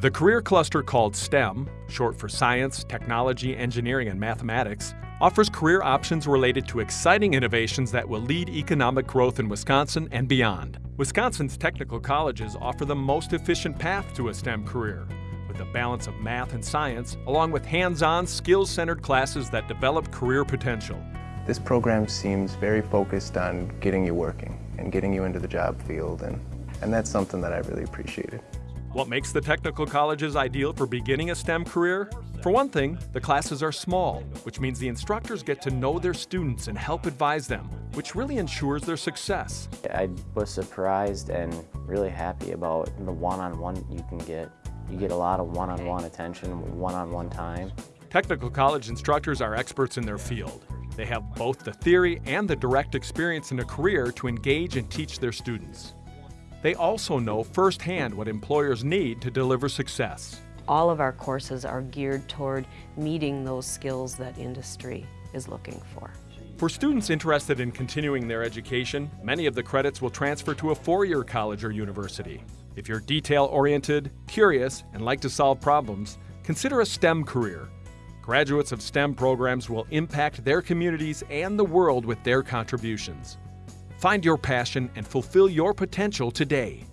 The career cluster called STEM, short for Science, Technology, Engineering, and Mathematics, offers career options related to exciting innovations that will lead economic growth in Wisconsin and beyond. Wisconsin's technical colleges offer the most efficient path to a STEM career, with a balance of math and science, along with hands-on, skills-centered classes that develop career potential. This program seems very focused on getting you working and getting you into the job field, and, and that's something that I really appreciated. What makes the technical colleges ideal for beginning a STEM career? For one thing, the classes are small, which means the instructors get to know their students and help advise them, which really ensures their success. I was surprised and really happy about the one-on-one -on -one you can get. You get a lot of one-on-one -on -one attention, one-on-one -on -one time. Technical college instructors are experts in their field. They have both the theory and the direct experience in a career to engage and teach their students. They also know firsthand what employers need to deliver success. All of our courses are geared toward meeting those skills that industry is looking for. For students interested in continuing their education, many of the credits will transfer to a four-year college or university. If you're detail-oriented, curious, and like to solve problems, consider a STEM career. Graduates of STEM programs will impact their communities and the world with their contributions. Find your passion and fulfill your potential today.